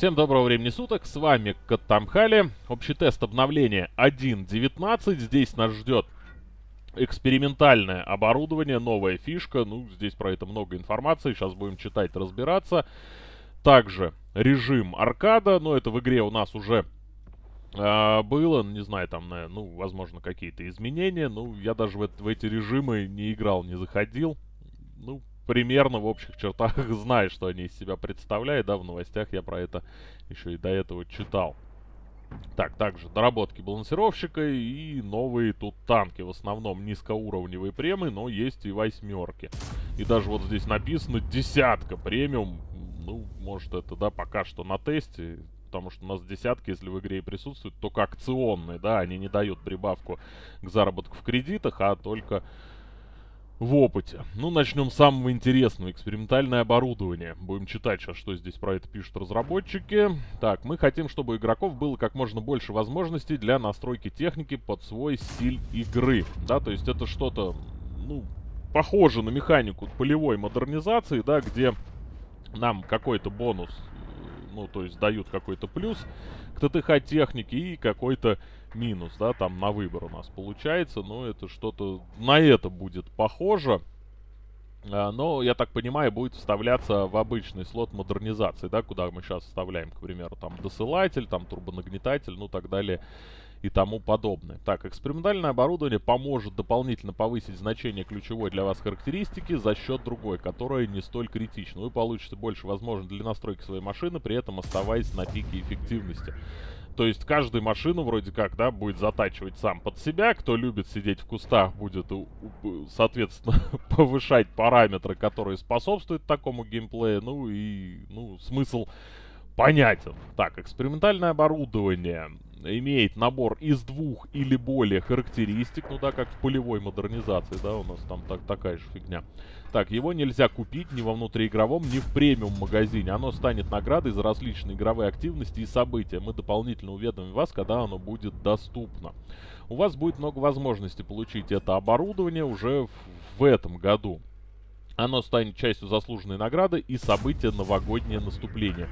Всем доброго времени суток, с вами Каттамхали. Общий тест обновления 1.19. Здесь нас ждет экспериментальное оборудование, новая фишка. Ну, здесь про это много информации, сейчас будем читать, разбираться. Также режим аркада, но это в игре у нас уже э, было, не знаю, там, ну, возможно, какие-то изменения. Ну, я даже в, в эти режимы не играл, не заходил. Ну, примерно в общих чертах знаю, что они из себя представляют, да, в новостях я про это еще и до этого читал. Так, также доработки балансировщика и новые тут танки. В основном низкоуровневые премы, но есть и восьмерки. И даже вот здесь написано десятка премиум. Ну, может это, да, пока что на тесте. Потому что у нас десятки, если в игре и присутствуют, только акционные, да. Они не дают прибавку к заработку в кредитах, а только в опыте. Ну, начнем с самого интересного. Экспериментальное оборудование. Будем читать сейчас, что здесь про это пишут разработчики. Так, мы хотим, чтобы у игроков было как можно больше возможностей для настройки техники под свой стиль игры. Да, то есть это что-то, ну, похоже на механику полевой модернизации, да, где нам какой-то бонус, ну, то есть дают какой-то плюс к ТТХ технике и какой-то минус, да, там на выбор у нас получается, но это что-то на это будет похоже. А, но, я так понимаю, будет вставляться в обычный слот модернизации, да, куда мы сейчас вставляем, к примеру, там досылатель, там турбонагнетатель, ну так далее и тому подобное. Так, экспериментальное оборудование поможет дополнительно повысить значение ключевой для вас характеристики за счет другой, которая не столь критична. Вы получите больше возможностей для настройки своей машины, при этом оставаясь на пике эффективности. То есть каждую машину вроде как, да, будет затачивать сам под себя. Кто любит сидеть в кустах, будет, соответственно, повышать параметры, которые способствуют такому геймплею. Ну и, ну, смысл понятен. Так, экспериментальное оборудование имеет набор из двух или более характеристик, ну да, как в полевой модернизации, да, у нас там так, такая же фигня. Так, его нельзя купить ни во внутриигровом, ни в премиум магазине. Оно станет наградой за различные игровые активности и события. Мы дополнительно уведомим вас, когда оно будет доступно. У вас будет много возможностей получить это оборудование уже в, в этом году. Оно станет частью заслуженной награды и события новогоднее наступление.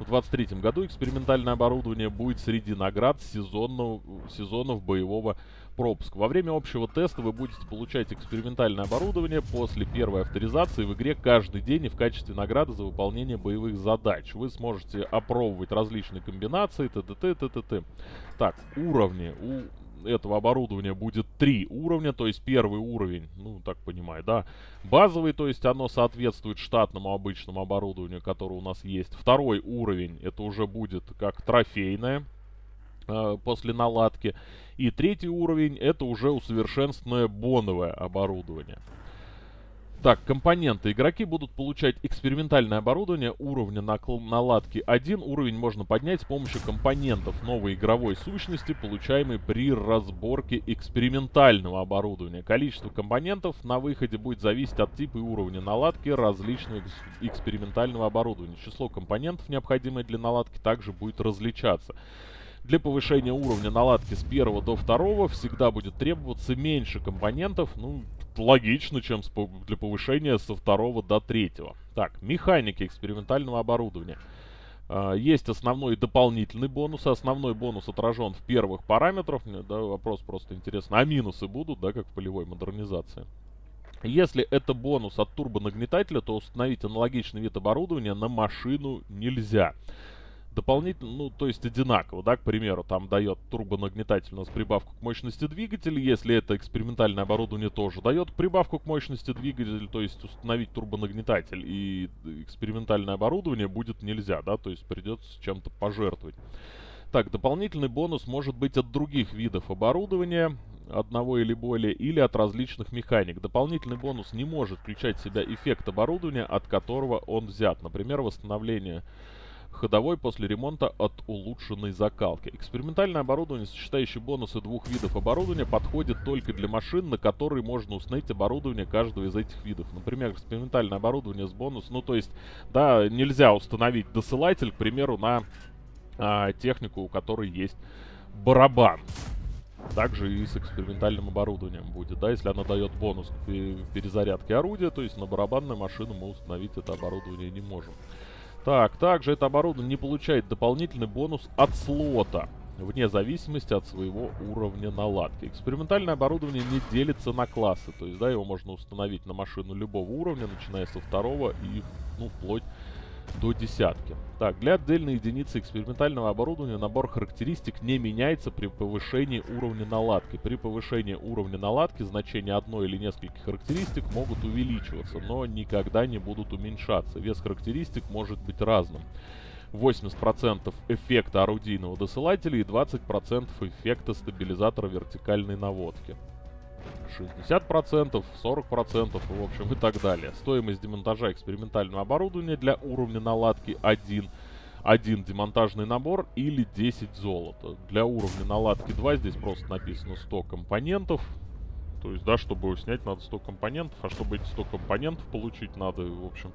В 2023 году экспериментальное оборудование будет среди наград сезонного, сезонов боевого пропуска. Во время общего теста вы будете получать экспериментальное оборудование после первой авторизации в игре каждый день и в качестве награды за выполнение боевых задач. Вы сможете опробовать различные комбинации, т.т. т.т. Так, уровни. У этого оборудования будет три уровня, то есть первый уровень, ну, так понимаю, да, базовый, то есть оно соответствует штатному обычному оборудованию, которое у нас есть. Второй уровень, это уже будет как трофейное, э, после наладки. И третий уровень, это уже усовершенствованное боновое оборудование. Так, компоненты. Игроки будут получать экспериментальное оборудование уровня наладки 1. Уровень можно поднять с помощью компонентов новой игровой сущности, получаемой при разборке экспериментального оборудования. Количество компонентов на выходе будет зависеть от типа и уровня наладки различного экспериментального оборудования. Число компонентов, необходимое для наладки, также будет различаться. Для повышения уровня наладки с первого до второго всегда будет требоваться меньше компонентов, ну, логично, чем для повышения со второго до третьего. Так, механики экспериментального оборудования. Uh, есть основной и дополнительный бонус. Основной бонус отражен в первых параметрах. Мне, да, вопрос просто интересно. А минусы будут, да, как в полевой модернизации? Если это бонус от турбонагнетателя, то установить аналогичный вид оборудования на машину нельзя дополнительно, ну, то есть одинаково, да, к примеру, там дает турбонагнетатель у нас прибавку к мощности двигателя, если это экспериментальное оборудование тоже дает прибавку к мощности двигателя, то есть установить турбонагнетатель и экспериментальное оборудование будет нельзя, да, то есть придется чем-то пожертвовать. Так, дополнительный бонус может быть от других видов оборудования, одного или более, или от различных механик. Дополнительный бонус не может включать в себя эффект оборудования, от которого он взят. Например, восстановление ходовой после ремонта от улучшенной закалки. Экспериментальное оборудование, сочетающее бонусы двух видов оборудования, подходит только для машин, на которые можно установить оборудование каждого из этих видов. Например, экспериментальное оборудование с бонусом, ну то есть, да, нельзя установить досылатель, к примеру, на а, технику, у которой есть барабан. Также и с экспериментальным оборудованием будет, да, если она дает бонус к перезарядке орудия, то есть на барабанную машину мы установить это оборудование не можем. Так, также это оборудование не получает дополнительный бонус от слота, вне зависимости от своего уровня наладки. Экспериментальное оборудование не делится на классы, то есть, да, его можно установить на машину любого уровня, начиная со второго и, ну, вплоть до десятки. Так, для отдельной единицы экспериментального оборудования набор характеристик не меняется при повышении уровня наладки. При повышении уровня наладки значения одной или нескольких характеристик могут увеличиваться, но никогда не будут уменьшаться. Вес характеристик может быть разным. 80% эффекта орудийного досылателя и 20% эффекта стабилизатора вертикальной наводки. 60%, 40%, в общем, и так далее. Стоимость демонтажа экспериментального оборудования для уровня наладки 1, 1 демонтажный набор или 10 золота. Для уровня наладки 2 здесь просто написано 100 компонентов. То есть, да, чтобы его снять, надо 100 компонентов, а чтобы эти 100 компонентов получить, надо, в общем,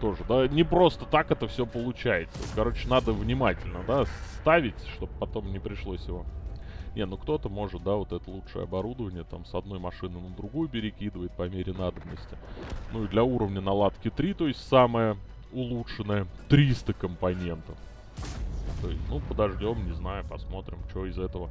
тоже, да, не просто так это все получается. Короче, надо внимательно, да, ставить, чтобы потом не пришлось его не, ну кто-то может, да, вот это лучшее оборудование там с одной машины на другую перекидывает по мере надобности. Ну и для уровня наладки 3, то есть самое улучшенное, 300 компонентов. То есть, ну, подождем, не знаю, посмотрим, что из этого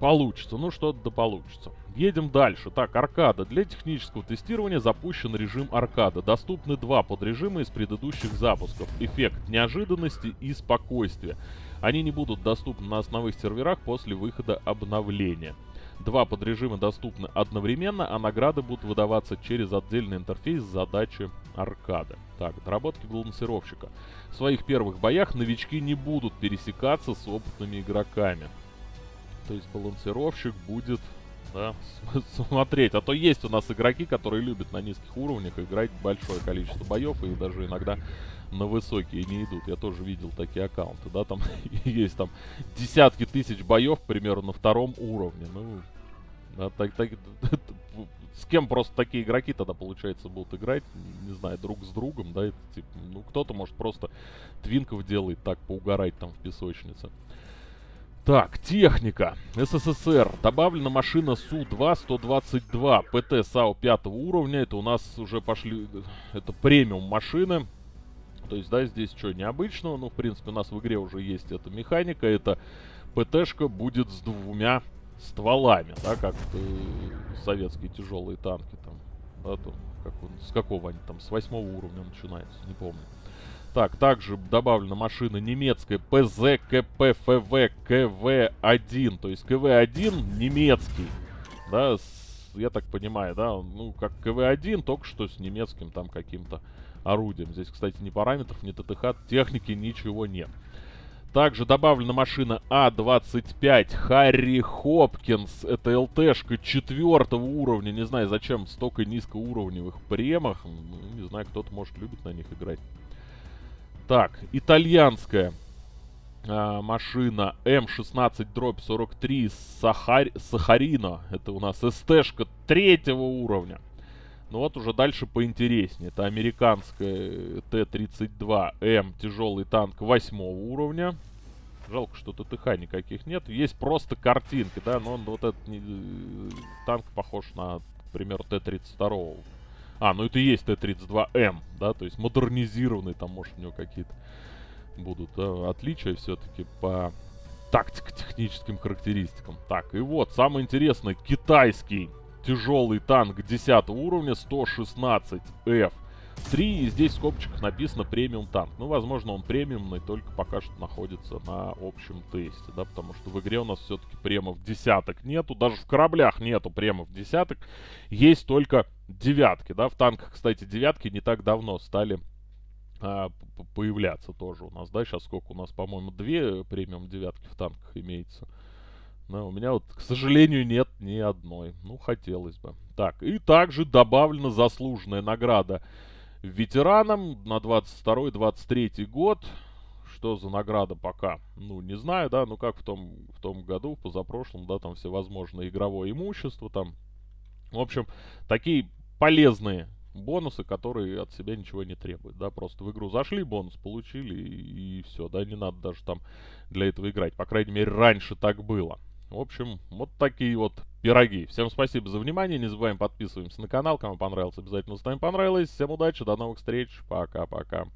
получится. Ну, что-то да получится. Едем дальше. Так, аркада. Для технического тестирования запущен режим аркада. Доступны два подрежима из предыдущих запусков. Эффект неожиданности и спокойствия. Они не будут доступны на основных серверах после выхода обновления. Два подрежима доступны одновременно, а награды будут выдаваться через отдельный интерфейс задачи аркады. Так, доработки балансировщика. В своих первых боях новички не будут пересекаться с опытными игроками. То есть балансировщик будет да, смотреть. А то есть у нас игроки, которые любят на низких уровнях играть большое количество боев и даже иногда на высокие не идут. Я тоже видел такие аккаунты, да, там есть там десятки тысяч боев, к примеру, на втором уровне. Ну, да, так, так, с кем просто такие игроки тогда, получается, будут играть, не знаю, друг с другом, да, это, типа, ну, кто-то, может, просто твинков делает так, поугарать там в песочнице. Так, техника. СССР. Добавлена машина Су-2-122. ПТ САУ 5 уровня. Это у нас уже пошли... Это премиум машины. То есть, да, здесь что, необычного. Ну, в принципе, у нас в игре уже есть эта механика. Это ПТшка будет с двумя стволами, да, как э, советские тяжелые танки там. Да, то, как он, с какого они там, с восьмого уровня начинается, не помню. Так, также добавлена машина немецкая ПЗ КПФВ КВ-1. То есть КВ-1 немецкий. Да, с, я так понимаю, да, ну, как КВ-1, только что с немецким там каким-то орудием. Здесь, кстати, ни параметров, ни ТТХ, техники, ничего нет. Также добавлена машина А25 Харри Хопкинс. Это ЛТшка четвертого уровня. Не знаю, зачем столько низкоуровневых премах. Ну, не знаю, кто-то, может, любит на них играть. Так, итальянская а, машина М16 дробь 43 Сахар... Сахарина. Это у нас СТшка третьего уровня. Ну вот уже дальше поинтереснее. Это американская Т-32М тяжелый танк восьмого уровня. Жалко, что ТТХ никаких нет. Есть просто картинки, да, но он вот этот не, танк похож на, к примеру, Т-32 а, ну это и есть Т-32М, да, то есть модернизированный, там, может, у него какие-то будут да, отличия все-таки по тактико-техническим характеристикам. Так, и вот, самое интересное, китайский тяжелый танк 10 уровня 116F. 3, и здесь в скобочках написано премиум танк. Ну, возможно, он премиумный, только пока что находится на общем тесте, да, потому что в игре у нас все-таки премов десяток нету, даже в кораблях нету премов десяток, есть только девятки, да, в танках, кстати, девятки не так давно стали а, появляться тоже у нас, да, сейчас сколько у нас, по-моему, две премиум девятки в танках имеется. Но у меня вот, к сожалению, нет ни одной. Ну, хотелось бы. Так, и также добавлена заслуженная награда ветеранам на 22-23 год. Что за награда пока? Ну, не знаю, да, ну как в том, в том году, в позапрошлом, да, там всевозможное игровое имущество, там. В общем, такие полезные бонусы, которые от себя ничего не требуют, да, просто в игру зашли, бонус получили и, и все, да, не надо даже там для этого играть, по крайней мере, раньше так было. В общем, вот такие вот пироги. Всем спасибо за внимание. Не забываем подписываемся на канал. Кому понравилось, обязательно ставим понравилось. Всем удачи, до новых встреч. Пока-пока.